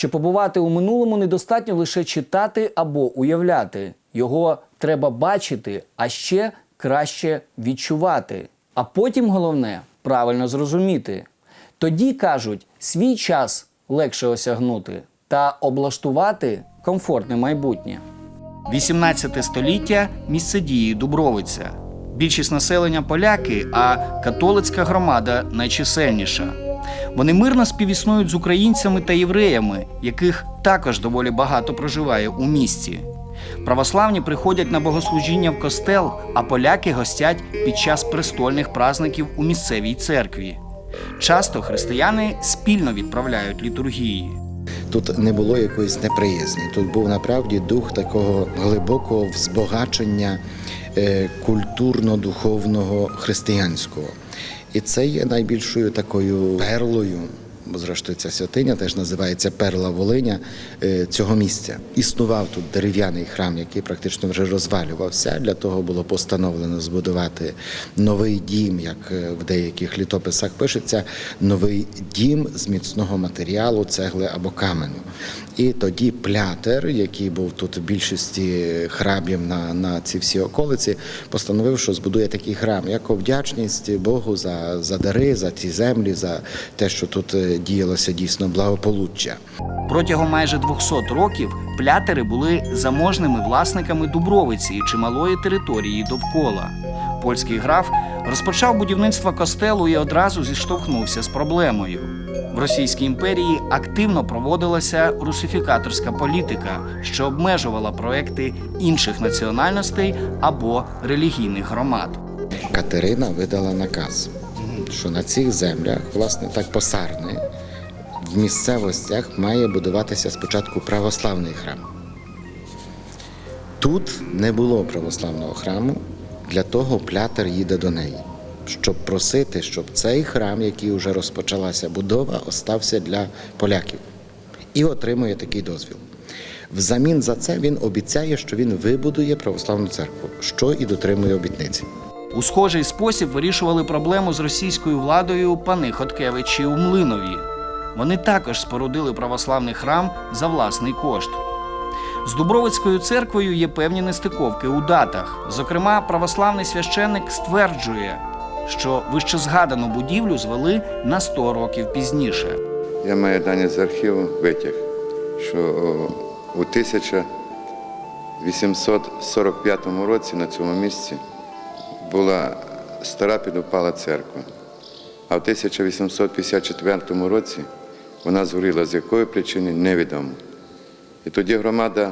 Щоб побувати у минулому, недостатньо лише читати або уявляти. Його треба бачити, а ще краще відчувати. А потім головне правильно зрозуміти. Тоді кажуть, свій час легше осягнути та облаштувати комфортне майбутнє. 18 століття місце дії Дубровиця. Більшість населення поляки, а католицька громада найчисельніша. Вони мирно співіснують з українцями та євреями, яких також доволі багато проживає у місті. Православні приходять на богослужіння в костел, а поляки гостять під час престольних праздників у місцевій церкві. Часто християни спільно відправляють літургії. Тут не було якоїсь неприязні. Тут був направді дух такого глибокого взбагачення е, культурно-духовного християнського. І це є найбільшою такою перлою. Бо зрештою ця святиня теж називається Перла Волиня е, цього місця. Існував тут дерев'яний храм, який практично вже розвалювався. Для того було постановлено збудувати новий дім, як е, в деяких літописах пишеться, новий дім з міцного матеріалу, цегли або каменю. І тоді плятер, який був тут в більшості храмів на, на ці всі околиці, постановив, що збудує такий храм, як вдячність Богу за, за дари, за ці землі, за те, що тут е, діялося дійсно благополуччя. Протягом майже 200 років плятери були заможними власниками Дубровиці і чималої території довкола. Польський граф розпочав будівництво костелу і одразу зіштовхнувся з проблемою. В Російській імперії активно проводилася русифікаторська політика, що обмежувала проекти інших національностей або релігійних громад. Катерина видала наказ, що на цих землях, власне, так посарне, в місцевостях має будуватися спочатку православний храм. Тут не було православного храму, для того плятер їде до неї, щоб просити, щоб цей храм, який вже розпочалася будова, остався для поляків. І отримує такий дозвіл. Взамін за це він обіцяє, що він вибудує православну церкву, що і дотримує обітниці. У схожий спосіб вирішували проблему з російською владою пани Хоткевичі у Млинові. Вони також спорудили православний храм за власний кошт. З Дубровицькою церквою є певні нестиковки у датах. Зокрема, православний священник стверджує, що вищезгадану будівлю звели на 100 років пізніше. Я маю дані з архіву витяг, що у 1845 році на цьому місці була стара підупала церква, а в 1854 році вона згоріла з якої причини невідомо. І тоді громада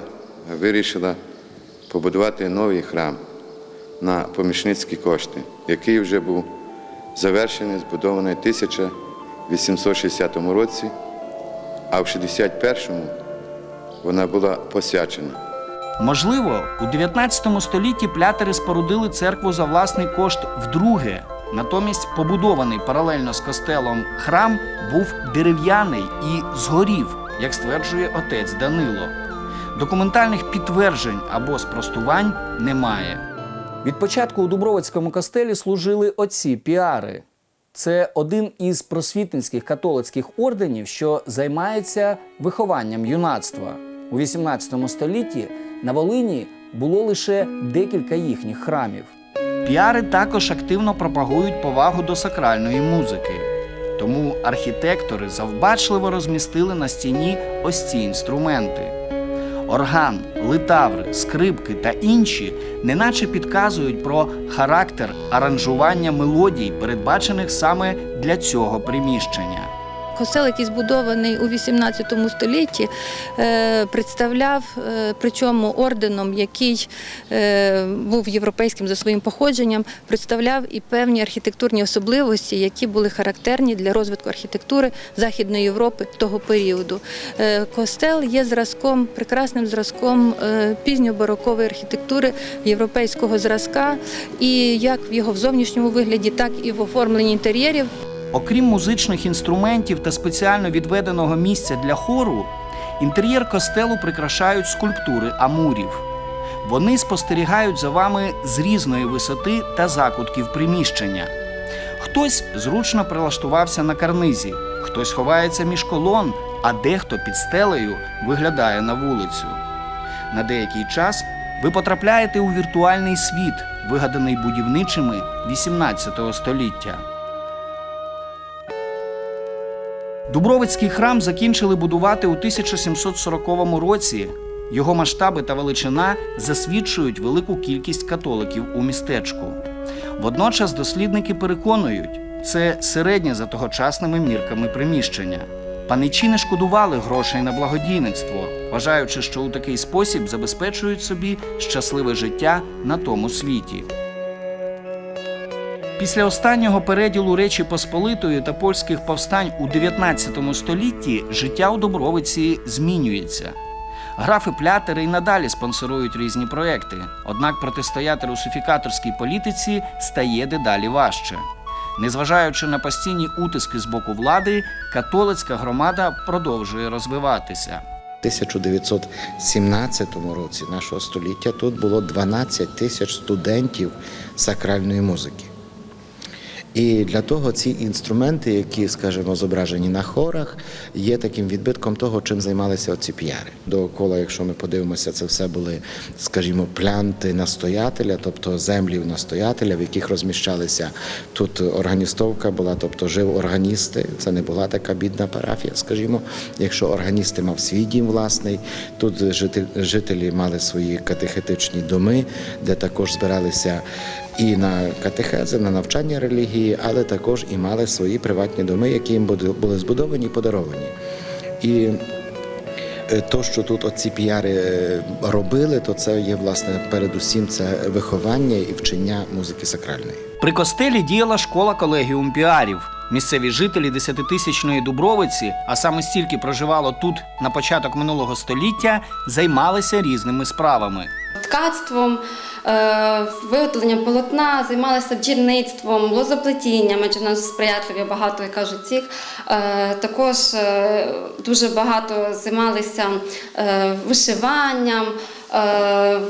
вирішила побудувати новий храм на помічницькі кошти, який вже був завершений, збудований в 1860 році, а в 61-му вона була посвячена. Можливо, у 19 столітті плятери спорудили церкву за власний кошт вдруге. Натомість побудований паралельно з костелом храм був дерев'яний і згорів, як стверджує отець Данило. Документальних підтверджень або спростувань немає. Від початку у Дубровицькому костелі служили отці піари. Це один із просвітницьких католицьких орденів, що займається вихованням юнацтва. У 18 столітті на Волині було лише декілька їхніх храмів. Піари також активно пропагують повагу до сакральної музики. Тому архітектори завбачливо розмістили на стіні ось ці інструменти. Орган, литаври, скрипки та інші неначе підказують про характер аранжування мелодій, передбачених саме для цього приміщення. Костел, який збудований у 18 столітті, е, представляв, е, причому орденом, який е, був європейським за своїм походженням, представляв і певні архітектурні особливості, які були характерні для розвитку архітектури Західної Європи того періоду. Костел є зразком, прекрасним зразком пізньобарокової архітектури європейського зразка, і як в його в зовнішньому вигляді, так і в оформленні інтер'єрів. Окрім музичних інструментів та спеціально відведеного місця для хору, інтер'єр костелу прикрашають скульптури амурів. Вони спостерігають за вами з різної висоти та закутків приміщення. Хтось зручно прилаштувався на карнизі, хтось ховається між колон а дехто під стелею виглядає на вулицю. На деякий час ви потрапляєте у віртуальний світ, вигаданий будівничими 18 століття. Дубровицький храм закінчили будувати у 1740 році. Його масштаби та величина засвідчують велику кількість католиків у містечку. Водночас дослідники переконують, це середнє за тогочасними мірками приміщення. Паничі не шкодували грошей на благодійництво, вважаючи, що у такий спосіб забезпечують собі щасливе життя на тому світі. Після останнього переділу Речі Посполитої та польських повстань у 19 столітті життя у Добровиці змінюється. Графи плятери й надалі спонсорують різні проекти, однак протистояти русифікаторській політиці стає дедалі важче. Незважаючи на постійні утиски з боку влади, католицька громада продовжує розвиватися. У 1917 році нашого століття тут було 12 тисяч студентів сакральної музики. І для того ці інструменти, які, скажімо, зображені на хорах, є таким відбитком того, чим займалися оці п'яри. Довкола, якщо ми подивимося, це все були, скажімо, плянти настоятеля, тобто землі настоятеля, в яких розміщалися тут органістовка була, тобто жив органісти. Це не була така бідна парафія, скажімо. Якщо органісти мав свій дім власний, тут жителі мали свої катехетичні доми, де також збиралися і на катехези, на навчання релігії, але також і мали свої приватні доми, які їм були- збудовані і подаровані. І е, то, що тут оці піяри е, робили, то це є власне передусім це виховання і вчення музики сакральної. При костелі діяла школа колегіум піарів. Місцеві жителі десятитисячної Дубровиці, а саме стільки проживало тут на початок минулого століття, займалися різними справами. ткацтвом, е, виготовленням полотна, займалися бджільництвом, лозоплетінням, адже нас сприятливі багато, як кажуть, цих. Е, Також е, дуже багато займалися вишиванням,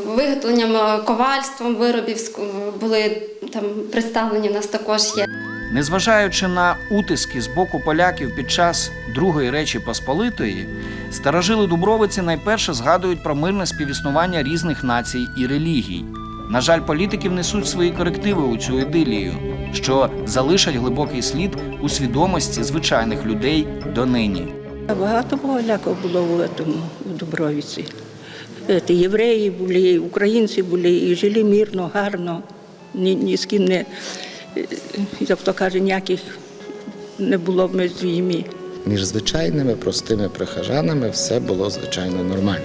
виготовленням ковальством виробів були там представлені в нас також є. Незважаючи на утиски з боку поляків під час Другої Речі Посполитої, старожили Дубровиці найперше згадують про мирне співіснування різних націй і релігій. На жаль, політиків несуть свої корективи у цю ідилію, що залишать глибокий слід у свідомості звичайних людей донині. Багато поляків було в, этому, в Дубровиці. Це євреї були, українці були, і жили мирно, гарно. Ні, ні з ким не, як то каже, ніяких не було між війні. Між звичайними простими прихожанами все було звичайно нормально.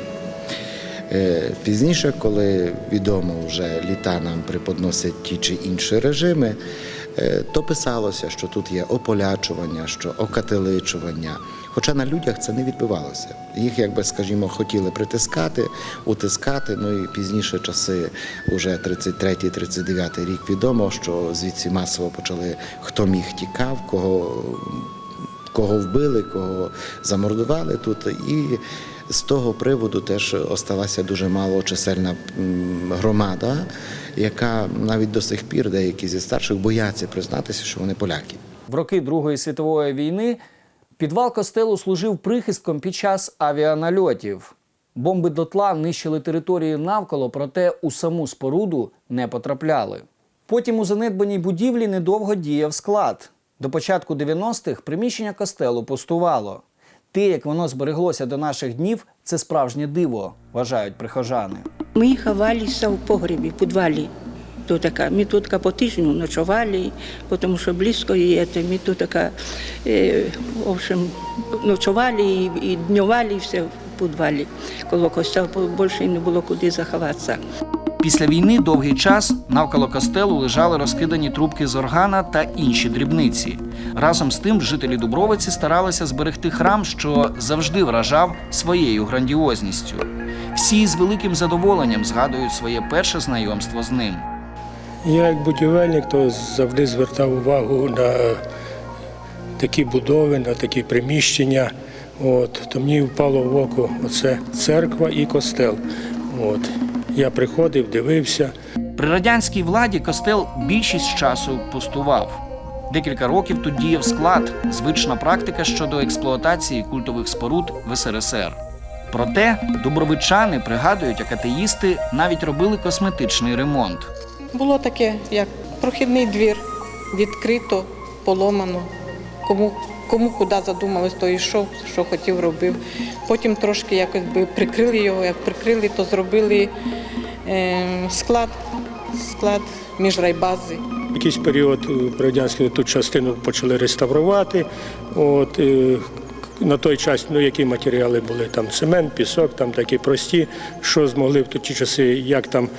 Е, Пізніше, коли відомо вже літа нам преподносять ті чи інші режими, то писалося, що тут є ополячування, що окателичування. Хоча на людях це не відбувалося. Їх, якби скажімо, хотіли притискати, утискати. Ну і пізніше часи, уже 33-39 рік, відомо, що звідси масово почали хто міг тікав, кого кого вбили, кого замордували тут. І з того приводу теж осталася дуже малочисельна громада, яка навіть до сих пір деякі зі старших бояться признатися, що вони поляки. В роки Другої світової війни підвал костелу служив прихистком під час авіанальотів. Бомби дотла нищили території навколо, проте у саму споруду не потрапляли. Потім у занедбаній будівлі недовго діяв склад. До початку 90-х приміщення костелу пустувало. Те, як воно збереглося до наших днів, це справжнє диво, вважають прихожани. Ми ховалися в погребі, в підвалі. Тут така, ми тут по тижню ночували, тому що близько є, то ми тут така, е, в общем, ночували і, і днювали все в підвалі. Коло костя більше не було куди заховатися. Після війни довгий час навколо костелу лежали розкидані трубки з органа та інші дрібниці. Разом з тим жителі Дубровиці старалися зберегти храм, що завжди вражав своєю грандіозністю. Всі з великим задоволенням згадують своє перше знайомство з ним. Я як будівельник то завжди звертав увагу на такі будови, на такі приміщення. От, то мені впало в око оце церква і костел. От. Я приходив, дивився. При радянській владі костел більшість часу пустував. Декілька років тут діяв склад, звична практика щодо експлуатації культових споруд в СРСР. Проте дубровичани пригадують, як атеїсти навіть робили косметичний ремонт. Було таке, як прохідний двір, відкрито, поломано. Кому, кому куди задумалось, то йшов, що хотів, робив. Потім трошки якось прикрили його, як прикрили, то зробили е, склад, склад між. Якийсь період е, радянський ту частину почали реставрувати. От, е, на той час, ну які матеріали були там цемент, пісок, там такі прості, що змогли в ті часи, як там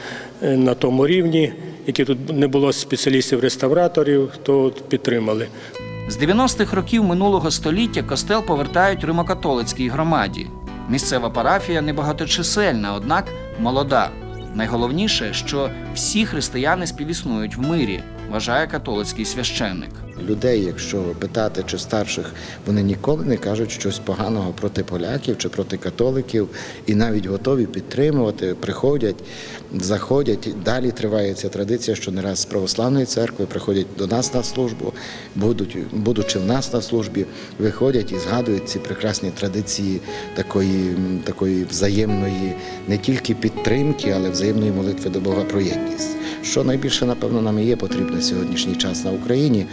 е, на тому рівні, які тут не було спеціалістів-реставраторів, то підтримали. З 90-х років минулого століття костел повертають римокатолицькій громаді. Місцева парафія небагаточисельна, однак молода. Найголовніше, що всі християни співіснують в мирі, вважає католицький священник. Людей, якщо питати чи старших, вони ніколи не кажуть щось поганого проти поляків чи проти католиків, і навіть готові підтримувати, приходять, заходять. Далі триває ця традиція, що не раз з православної церкви приходять до нас на службу, будуть, будучи в нас на службі, виходять і згадують ці прекрасні традиції такої, такої взаємної не тільки підтримки, але взаємної молитви до Бога про єдність. Що найбільше, напевно, нам і є потрібно в сьогоднішній час на Україні.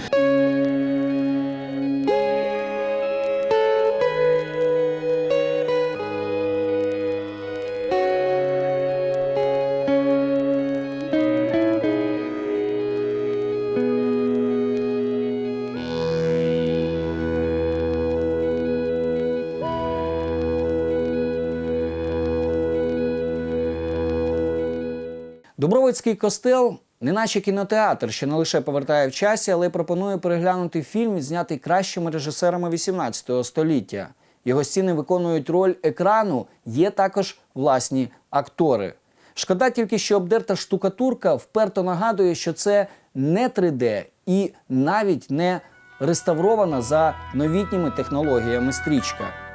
Дубровицький костел, неначе кінотеатр, що не лише повертає в часі, але й пропонує переглянути фільм, знятий кращими режисерами XVIII століття. Його стіни виконують роль екрану, є також власні актори. Шкода тільки, що обдерта штукатурка вперто нагадує, що це не 3D і навіть не реставрована за новітніми технологіями стрічка.